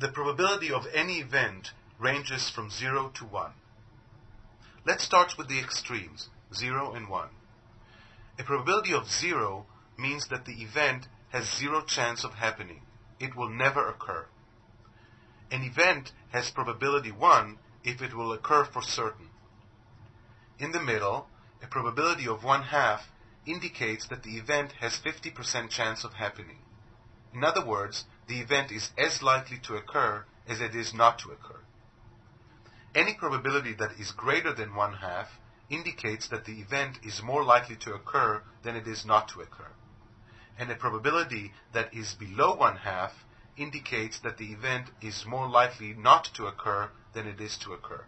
The probability of any event ranges from 0 to 1. Let's start with the extremes, 0 and 1. A probability of 0 means that the event has zero chance of happening. It will never occur. An event has probability 1 if it will occur for certain. In the middle, a probability of 1 half indicates that the event has 50% chance of happening. In other words, the event is as likely to occur as it is not to occur. Any probability that is greater than 1 half indicates that the event is more likely to occur than it is not to occur. And a probability that is below 1 half indicates that the event is more likely not to occur than it is to occur.